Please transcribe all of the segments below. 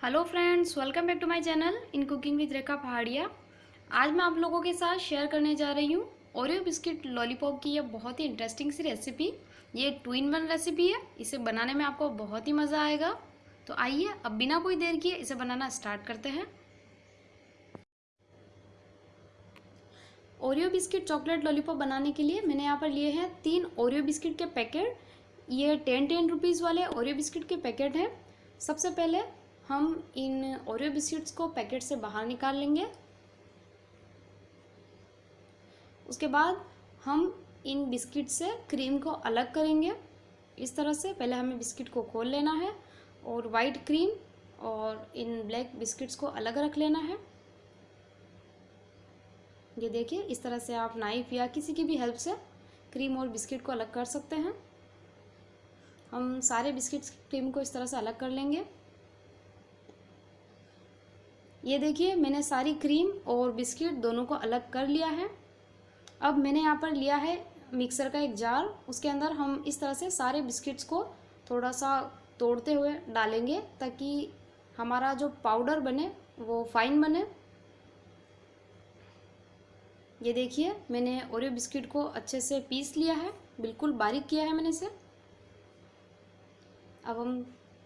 Hello friends, welcome back to my channel, in cooking with Rekha Paharia. आज मैं आप लोगों के साथ शेयर करने जा रही हूँ, ओरियो बिस्किट लॉलीपॉप की यह बहुत ही इंटरेस्टिंग सी रेसिपी ये टू इन वन रेसिपी है, इसे बनाने में आपको बहुत ही मज़ा आएगा। तो आइए, अब बिना कोई देर किए इसे बनाना स्टार्ट करते हैं। ओरियो बिस्किट चॉकलेट लॉलीपॉप बनाने के लिए मैंने यहाँ पर लिए हैं तीन ओरियो बिस्किट के पैकेट ये टेन टेन रुपीज़ वाले ओरियो बिस्किट के पैकेट हैं। सबसे पहले हम इन ओरियो बिस्किट्स को पैकेट से बाहर निकाल लेंगे। उसके बाद हम इन बिस्किट से क्रीम को अलग करेंगे। इस तरह से पहले हमें बिस्किट को खोल लेना है और वाइट क्रीम और इन ब्लैक बिस्किट्स को अलग रख लेना है। ये देखिए, इस तरह से आप नाइफ या किसी की भी हेल्प से क्रीम और बिस्किट को अलग कर सकते हैं। हम सारे बिस्किट्स क्रीम को इस तरह से अलग कर लेंगे। ये देखिए, मैंने सारी क्रीम और बिस्किट दोनों को अलग कर लिया है। अब मैंने यहाँ पर लिया है मिक्सर का एक जार। उसके अंदर हम इस तरह से सारे बिस्किट्स को थोड़ा सा तोड़ते हुए डालेंगे ताकि हमारा जो पाउडर बने, वो फाइन बने। ये देखिए, मैंने ओरियो बिस्किट को अच्छे से पीस लिया है। बिल्कुल बारीक किया है मैंने इसे। अब हम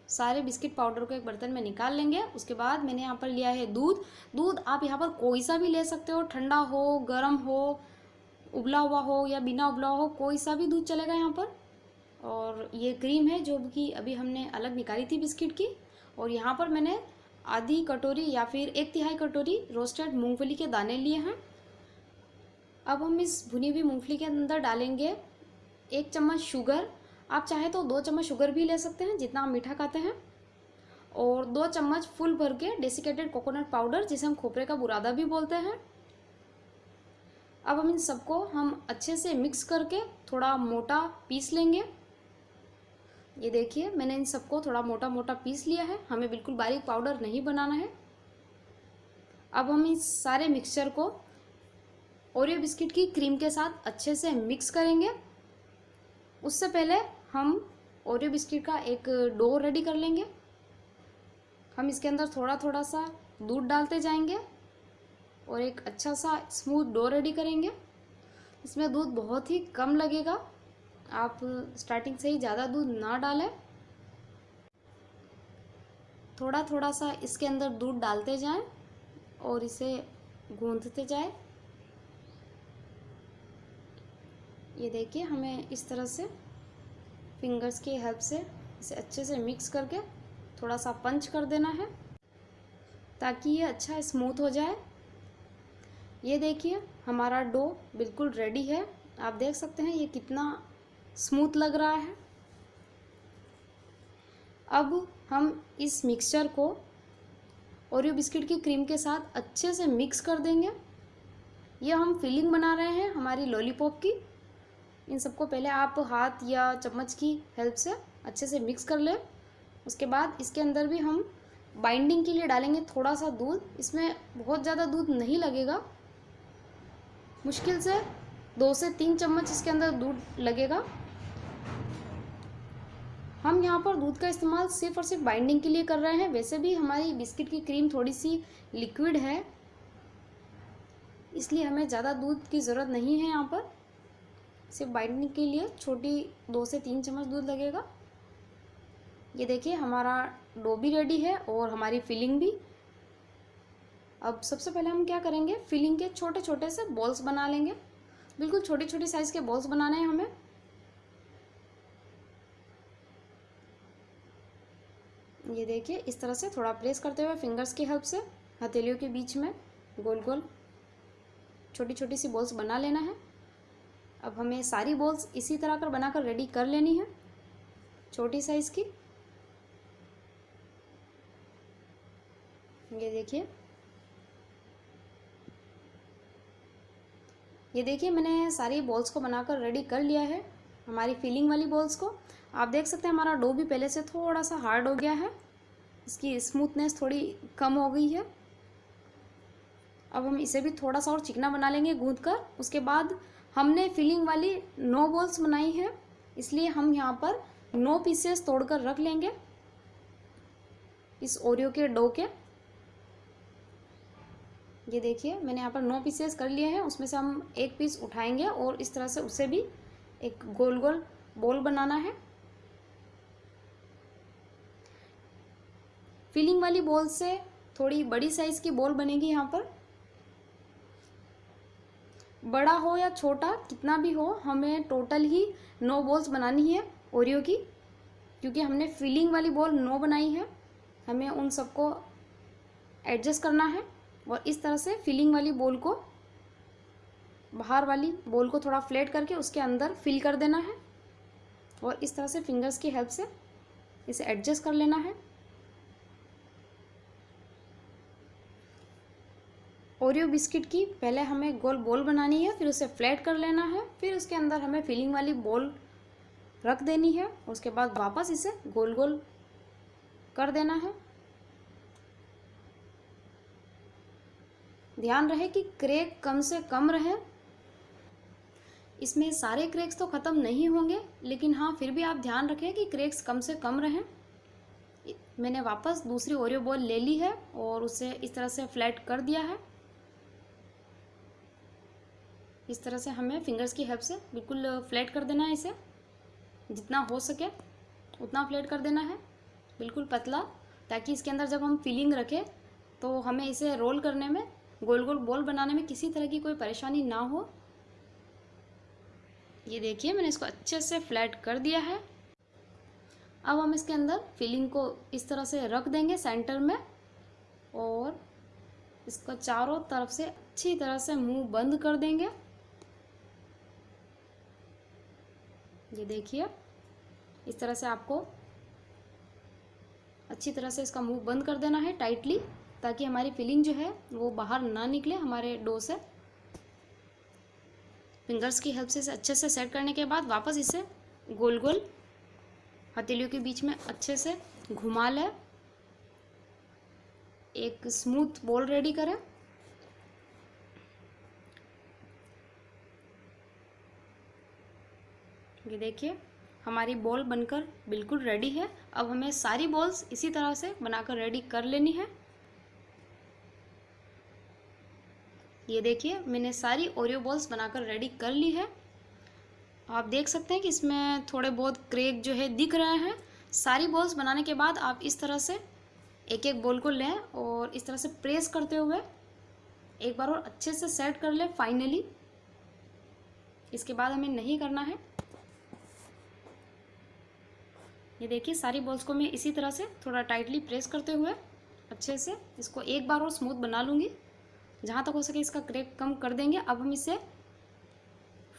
सारे बिस्किट पाउडर को एक बर्तन में निकाल लेंगे। उसके बाद मैंने यहाँ पर लिया है दूध। दूध आप यहाँ पर कोई सा भी ले सकते हो, ठंडा हो, गर्म हो, उबला हुआ हो या बिना उबला हो, कोई सा भी दूध चलेगा यहाँ पर। और ये क्रीम है जो कि अभी हमने अलग निकाली थी बिस्किट की। और यहाँ पर मैंने आधी कटोरी या फिर एक तिहाई कटोरी रोस्टेड मूंगफली के दाने लिए हैं। अब हम इस भुनी हुई मूंगफली के अंदर डालेंगे एक चम्मच शुगर आप चाहे तो दो चम्मच शुगर भी ले सकते हैं, जितना आप मीठा खाते हैं। और दो चम्मच फुल भर के डेसिकेटेड कोकोनट पाउडर जिसे हम खोपरे का बुरादा भी बोलते हैं। अब हम इन सबको हम अच्छे से मिक्स करके थोड़ा मोटा पीस लेंगे। ये देखिए, मैंने इन सबको थोड़ा मोटा मोटा पीस लिया है। हमें बिल्कुल बारीक पाउडर नहीं बनाना है। अब हम इस सारे मिक्सचर को ओरियो बिस्किट की क्रीम के साथ अच्छे से मिक्स करेंगे। उससे पहले हम ओरियो बिस्किट का एक डो रेडी कर लेंगे। हम इसके अंदर थोड़ा थोड़ा सा दूध डालते जाएँगे और एक अच्छा सा स्मूथ डो रेडी करेंगे। इसमें दूध बहुत ही कम लगेगा। आप स्टार्टिंग से ही ज़्यादा दूध ना डालें। थोड़ा थोड़ा सा इसके अंदर दूध डालते जाएँ और इसे गूंथते जाएँ। ये देखिए, हमें इस तरह से फिंगर्स की हेल्प से इसे अच्छे से मिक्स करके थोड़ा सा पंच कर देना है, ताकि ये अच्छा स्मूथ हो जाए। ये देखिए, हमारा डो बिल्कुल रेडी है। आप देख सकते हैं ये कितना स्मूथ लग रहा है। अब हम इस मिक्सचर को ओरियो बिस्किट की क्रीम के साथ अच्छे से मिक्स कर देंगे। ये हम फिलिंग बना रहे हैं हमारी लॉलीपॉप की। इन सबको पहले आप हाथ या चम्मच की हेल्प से अच्छे से मिक्स कर लें। उसके बाद इसके अंदर भी हम बाइंडिंग के लिए डालेंगे थोड़ा सा दूध। इसमें बहुत ज़्यादा दूध नहीं लगेगा। मुश्किल से दो से तीन चम्मच इसके अंदर दूध लगेगा। हम यहाँ पर दूध का इस्तेमाल सिर्फ़ और सिर्फ़ बाइंडिंग के लिए कर रहे हैं। वैसे भी हमारी बिस्किट की क्रीम थोड़ी सी लिक्विड है। इसलिए हमें ज़्यादा दूध की ज़रूरत नहीं है यहाँ पर। सिर्फ़ बाइंडिंग के लिए छोटी दो से तीन चम्मच दूध लगेगा। ये देखिए, हमारा डो भी रेडी है और हमारी फिलिंग भी। अब सबसे पहले हम क्या करेंगे? फिलिंग के छोटे छोटे से बॉल्स बना लेंगे। बिल्कुल छोटी छोटी साइज़ के बॉल्स बनाने हैं हमें। ये देखिए, इस तरह से थोड़ा प्रेस करते हुए फिंगर्स की हेल्प से, हथेलियों के बीच में गोल गोल छोटी छोटी सी बॉल्स बना लेना है। अब हमें सारी बॉल्स इसी तरह कर बनाकर रेडी कर लेनी है, छोटी साइज़ की। ये देखिए। ये देखिए, मैंने सारी बॉल्स को बनाकर रेडी कर लिया है, हमारी फीलिंग वाली बॉल्स को। आप देख सकते हैं, हमारा डो भी पहले से थोड़ा सा हार्ड हो गया है, इसकी स्मूथनेस थोड़ी कम हो गई है। अब हम इसे भी थोड़ा सा और चिकना बना लेंगे गूंद कर उसके बाद हमने फिलिंग वाली नो बॉल्स बनाई है, इसलिए हम यहाँ पर नो पीसेस तोड़कर रख लेंगे इस ओरियो के डो के। ये देखिए, मैंने यहाँ पर नौ पीसेस कर लिए हैं, उसमें से हम एक पीस उठाएँगे और इस तरह से उसे भी एक गोल गोल बॉल बनाना है। फिलिंग वाली बॉल से थोड़ी बड़ी साइज़ की बॉल बनेगी यहाँ पर। बड़ा हो या छोटा, कितना भी हो, हमें टोटल ही नौ बॉल्स बनानी है ओरियो की, क्योंकि हमने फिलिंग वाली बॉल नौ बनाई है। हमें उन सबको एडजस्ट करना है और इस तरह से फिलिंग वाली बॉल को, बाहर वाली बॉल को थोड़ा फ्लेट करके उसके अंदर फिल कर देना है और इस तरह से फिंगर्स की हेल्प से इसे एडजस्ट कर लेना है। ओरियो बिस्किट की, पहले हमें गोल बॉल बनानी है, फिर उसे फ्लैट कर लेना है, फिर उसके अंदर हमें फिलिंग वाली बॉल रख देनी है उसके बाद वापस इसे गोल गोल कर देना है। ध्यान रहे कि क्रेक कम से कम रहे। इसमें सारे क्रेक्स तो ख़त्म नहीं होंगे, लेकिन हाँ फिर भी आप ध्यान रखें कि क्रेक्स कम से कम रहें। मैंने वापस दूसरी ओरियो बॉल ले ली है, और उसे इस तरह से फ्लैट कर दिया है। इस तरह से हमें फिंगर्स की हेल्प से बिल्कुल फ्लैट कर देना है इसे। जितना हो सके, उतना फ्लैट कर देना है। बिल्कुल पतला, ताकि इसके अंदर जब हम फिलिंग रखें तो हमें इसे रोल करने में, गोल गोल बॉल बनाने में किसी तरह की कोई परेशानी ना हो। ये देखिए, मैंने इसको अच्छे से फ्लैट कर दिया है। अब हम इसके अंदर फिलिंग को इस तरह से रख देंगे सेंटर में, और इसको चारों तरफ़ से अच्छी तरह से मुँह बंद कर देंगे। ये देखिए, इस तरह से आपको अच्छी तरह से इसका मुँह बंद कर देना है टाइटली, ताकि हमारी फिलिंग जो है वो बाहर ना निकले, हमारे डो से। फिंगर्स की हेल्प से इसे अच्छे से सेट करने के बाद वापस इसे गोल गोल हथेलियों के बीच में अच्छे से घुमा लें। एक स्मूथ बॉल रेडी करें। ये देखिए, हमारी बॉल बनकर बिल्कुल रेडी है। अब हमें सारी बॉल्स इसी तरह से बनाकर रेडी कर लेनी है। ये देखिए, मैंने सारी ओरियो बॉल्स बनाकर रेडी कर ली है। आप देख सकते हैं कि इसमें थोड़े बहुत क्रेक जो है दिख रहे हैं। सारी बॉल्स बनाने के बाद आप इस तरह से एक एक बॉल को लें और इस तरह से प्रेस करते हुए एक बार और अच्छे से सेट कर लें फाइनली इसके बाद हमें नहीं करना है। ये देखिए, सारी बॉल्स को मैं इसी तरह से थोड़ा टाइटली प्रेस करते हुए अच्छे से इसको एक बार और स्मूथ बना लूँगी। जहाँ तक हो सके इसका क्रेक कम कर देंगे। अब हम इसे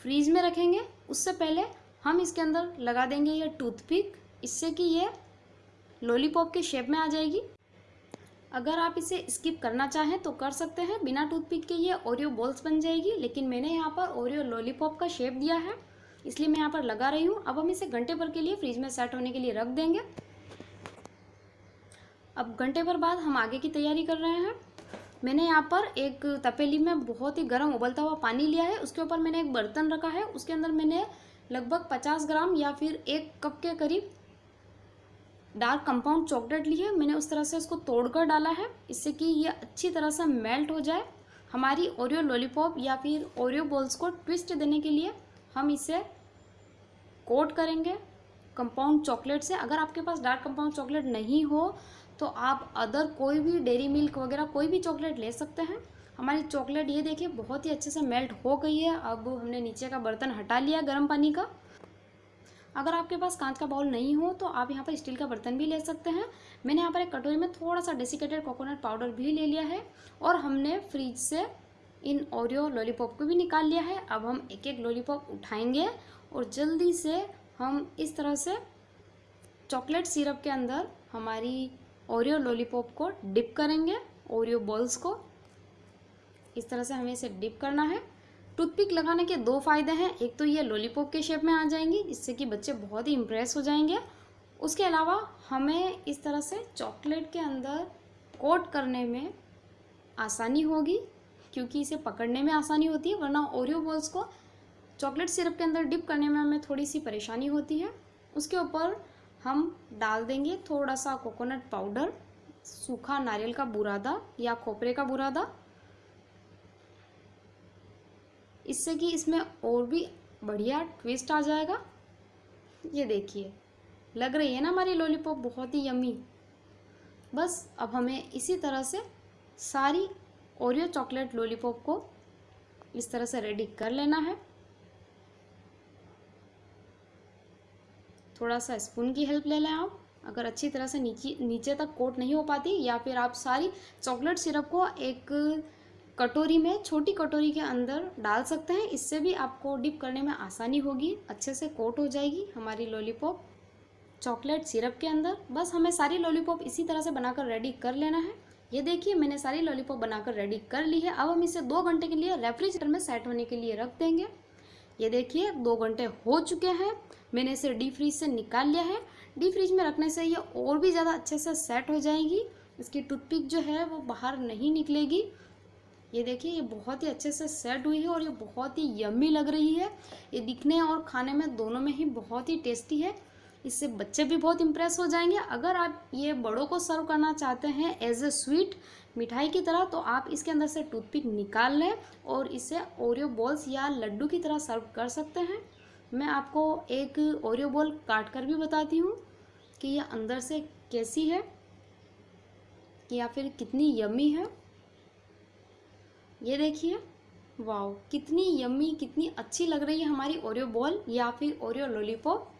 फ्रीज में रखेंगे। उससे पहले हम इसके अंदर लगा देंगे ये टूथपिक इससे कि ये लॉलीपॉप के शेप में आ जाएगी। अगर आप इसे स्किप करना चाहें तो कर सकते हैं। बिना टूथपिक के ये ओरियो बॉल्स बन जाएगी। लेकिन मैंने यहाँ पर ओरियो लॉलीपॉप का शेप दिया है। इसलिए मैं यहाँ पर लगा रही हूँ। अब हम इसे घंटे भर के लिए फ्रिज में सेट होने के लिए रख देंगे। अब घंटे भर बाद हम आगे की तैयारी कर रहे हैं। मैंने यहाँ पर एक तपेली में बहुत ही गर्म उबलता हुआ पानी लिया है। उसके ऊपर मैंने एक बर्तन रखा है। उसके अंदर मैंने लगभग पचास ग्राम या फिर एक कप के करीब डार्क कंपाउंड चॉकलेट ली है। मैंने उस तरह से उसको तोड़कर डाला है, इससे कि ये अच्छी तरह से मेल्ट हो जाए। हमारी ओरियो लॉलीपॉप या फिर ओरियो बॉल्स को ट्विस्ट देने के लिए हम इसे कोट करेंगे कंपाउंड चॉकलेट से। अगर आपके पास डार्क कंपाउंड चॉकलेट नहीं हो तो आप अदर कोई भी डेरी मिल्क वगैरह, कोई भी चॉकलेट ले सकते हैं। हमारी चॉकलेट ये देखिए, बहुत ही अच्छे से मेल्ट हो गई है। अब हमने नीचे का बर्तन हटा लिया गर्म पानी का। अगर आपके पास कांच का बाउल नहीं हो तो आप यहाँ पर स्टील का बर्तन भी ले सकते हैं। मैंने यहाँ पर एक कटोरी में थोड़ा सा डेसिकेटेड कोकोनट पाउडर भी ले लिया है और हमने फ्रिज से इन ओरियो लॉलीपॉप को भी निकाल लिया है। अब हम एक एक लॉलीपॉप उठाएँगे और जल्दी से हम इस तरह से चॉकलेट सिरप के अंदर हमारी ओरियो लॉलीपॉप को डिप करेंगे, ओरियो बॉल्स को। इस तरह से हमें इसे डिप करना है। टूथपिक लगाने के दो फ़ायदे हैं। एक तो ये लॉलीपॉप के शेप में आ जाएँगी जिससे कि बच्चे बहुत ही इम्प्रेस हो जाएँगे। उसके अलावा हमें इस तरह से चॉकलेट के अंदर कोट करने में आसानी होगी, क्योंकि इसे पकड़ने में आसानी होती है, वरना ओरियो बॉल्स को चॉकलेट सिरप के अंदर डिप करने में हमें थोड़ी सी परेशानी होती है। उसके ऊपर हम डाल देंगे थोड़ा सा कोकोनट पाउडर सूखा नारियल का बुरादा या खोपरे का बुरादा। इससे कि इसमें और भी बढ़िया ट्विस्ट आ जाएगा। ये देखिए, लग रही है ना हमारी लॉलीपॉप बहुत ही यमी बस अब हमें इसी तरह से सारी ओरियो चॉकलेट लॉलीपॉप को इस तरह से रेडी कर लेना है। थोड़ा सा स्पून की हेल्प ले लें आप। अगर अच्छी तरह से नीचे नीचे तक कोट नहीं हो पाती, या फिर आप सारी चॉकलेट सिरप को एक कटोरी में, छोटी कटोरी के अंदर डाल सकते हैं। इससे भी आपको डिप करने में आसानी होगी, अच्छे से कोट हो जाएगी हमारी लॉलीपॉप चॉकलेट सिरप के अंदर। बस हमें सारी लॉलीपॉप इसी तरह से बनाकर रेडी कर लेना है। ये देखिए, मैंने सारी लॉलीपॉप बनाकर रेडी कर ली है। अब हम इसे दो घंटे के लिए रेफ्रिजरेटर में सेट होने के लिए रख देंगे। ये देखिए, दो घंटे हो चुके हैं। मैंने इसे डी फ्रीज से निकाल लिया है। डी फ्रीज में रखने से ये और भी ज़्यादा अच्छे से सेट हो जाएगी। इसकी टूथपिक जो है वो बाहर नहीं निकलेगी। ये देखिए, ये बहुत ही अच्छे से सेट हुई है और ये बहुत ही यम्मी लग रही है। ये दिखने और खाने में दोनों में ही बहुत ही टेस्टी है। इससे बच्चे भी बहुत इम्प्रेस हो जाएँगे। अगर आप ये बड़ों को सर्व करना चाहते हैं एज ए स्वीट मिठाई की तरह तो आप इसके अंदर से टूथपिक निकाल लें और इसे ओरियो बॉल्स या लड्डू की तरह सर्व कर सकते हैं। मैं आपको एक ओरियो बॉल काट कर भी बताती हूँ कि ये अंदर से कैसी है, या फिर कितनी यम्मी है। ये देखिए वाओ कितनी यम्मी कितनी अच्छी लग रही है हमारी ओरियो बॉल या फिर ओरियो लॉलीपॉप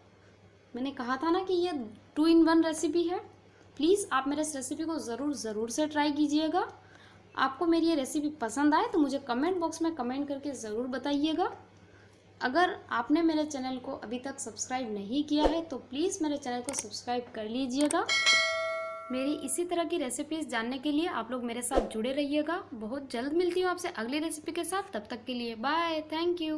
मैंने कहा था ना कि ये टू इन वन रेसिपी है। प्लीज़ आप मेरे इस रेसिपी को ज़रूर ज़रूर से ट्राई कीजिएगा। आपको मेरी ये रेसिपी पसंद आए तो मुझे कमेंट बॉक्स में कमेंट करके ज़रूर बताइएगा। अगर आपने मेरे चैनल को अभी तक सब्सक्राइब नहीं किया है तो प्लीज़ मेरे चैनल को सब्सक्राइब कर लीजिएगा। मेरी इसी तरह की रेसिपीज़ जानने के लिए आप लोग मेरे साथ जुड़े रहिएगा। बहुत जल्द मिलती हूँ आपसे अगली रेसिपी के साथ। तब तक के लिए बाय थैंक यू